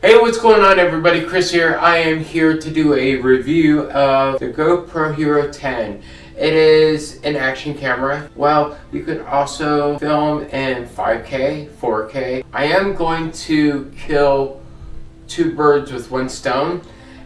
Hey, what's going on everybody? Chris here. I am here to do a review of the GoPro Hero 10. It is an action camera. Well, you could also film in 5K, 4K. I am going to kill two birds with one stone.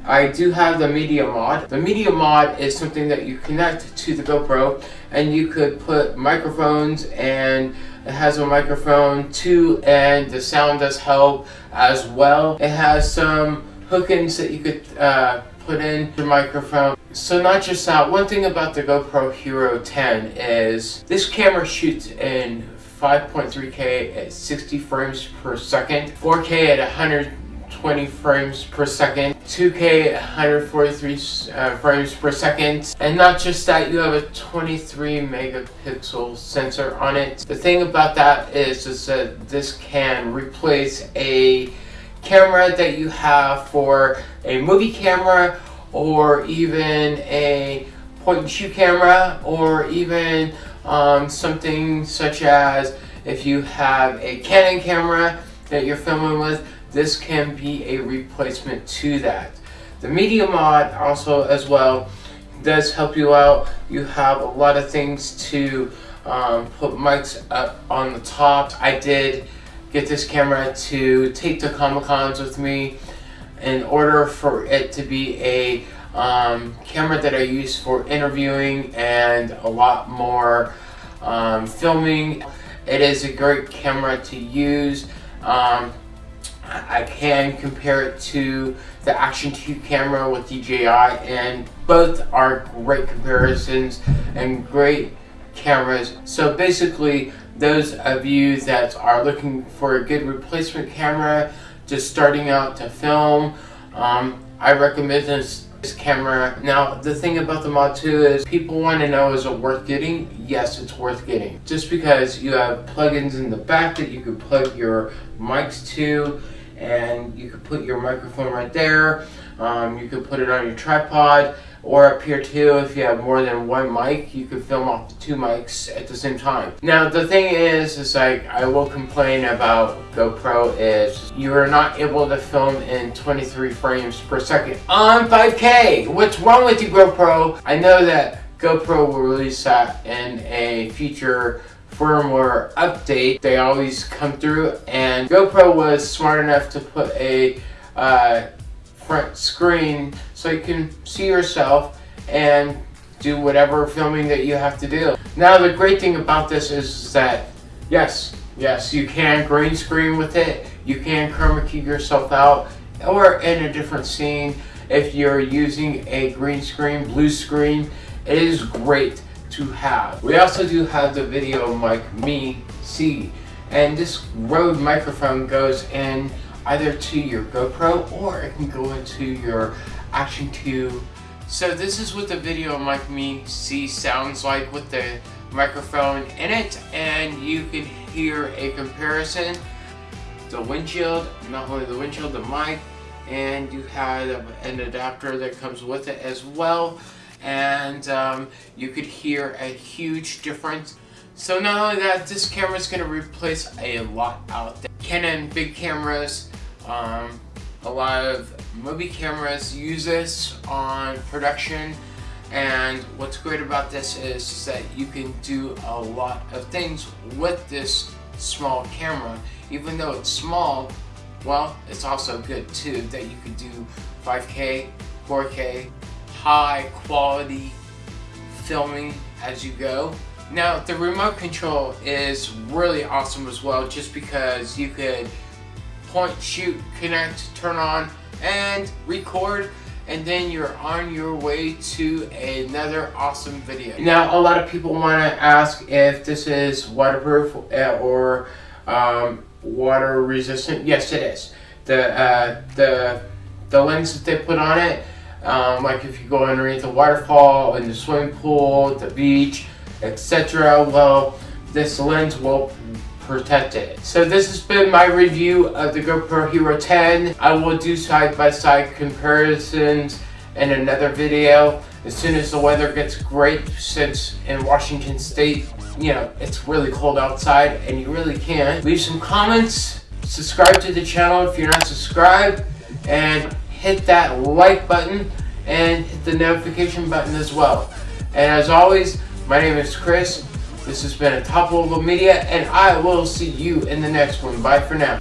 I do have the media mod. The media mod is something that you connect to the GoPro and you could put microphones and it has a microphone too and the sound does help as well. It has some hook-ins that you could uh, put in the microphone. So not just that, one thing about the GoPro Hero 10 is this camera shoots in 5.3K at 60 frames per second, 4K at 100 20 frames per second, 2K 143 uh, frames per second, and not just that, you have a 23 megapixel sensor on it. The thing about that is, is that this can replace a camera that you have for a movie camera or even a point and shoot camera or even um, something such as if you have a Canon camera that you're filming with this can be a replacement to that. The media mod also as well does help you out. You have a lot of things to um, put mics up on the top. I did get this camera to take to Comic Cons with me in order for it to be a um, camera that I use for interviewing and a lot more um, filming. It is a great camera to use. Um, I can compare it to the Action 2 camera with DJI and both are great comparisons and great cameras. So basically those of you that are looking for a good replacement camera just starting out to film um, I recommend this, this camera. Now the thing about the Mod 2 is people want to know is it worth getting? Yes it's worth getting. Just because you have plugins in the back that you can plug your mics to and you could put your microphone right there. Um, you could put it on your tripod or up here too. If you have more than one mic you could film off the two mics at the same time. Now the thing is is like I will complain about GoPro is you are not able to film in 23 frames per second on 5k what's wrong with you GoPro? I know that GoPro will release that in a future firmware update. They always come through and GoPro was smart enough to put a uh, front screen so you can see yourself and do whatever filming that you have to do. Now the great thing about this is that yes, yes, you can green screen with it, you can chroma key yourself out or in a different scene if you're using a green screen, blue screen, it is great to have. We also do have the video mic Me C and this Rode microphone goes in either to your GoPro or it can go into your Action 2. So this is what the video mic Me C sounds like with the microphone in it and you can hear a comparison. The windshield, not only the windshield, the mic, and you have an adapter that comes with it as well and um, you could hear a huge difference. So not only that, this camera is going to replace a lot out there. Canon big cameras, um, a lot of movie cameras use this on production and what's great about this is that you can do a lot of things with this small camera. Even though it's small, well, it's also good too that you could do 5K, 4K, high quality filming as you go. Now the remote control is really awesome as well just because you could point, shoot, connect, turn on, and record and then you're on your way to another awesome video. Now a lot of people want to ask if this is waterproof uh, or um, water resistant. Yes it is. The, uh, the, the lens that they put on it um, like if you go underneath a waterfall, in the swimming pool, the beach, etc. Well, this lens will protect it. So this has been my review of the GoPro Hero 10. I will do side-by-side -side comparisons in another video as soon as the weather gets great since in Washington State, you know, it's really cold outside and you really can't. Leave some comments subscribe to the channel if you're not subscribed, and hit that like button and hit the notification button as well. And as always, my name is Chris. This has been a Top Level Media, and I will see you in the next one. Bye for now.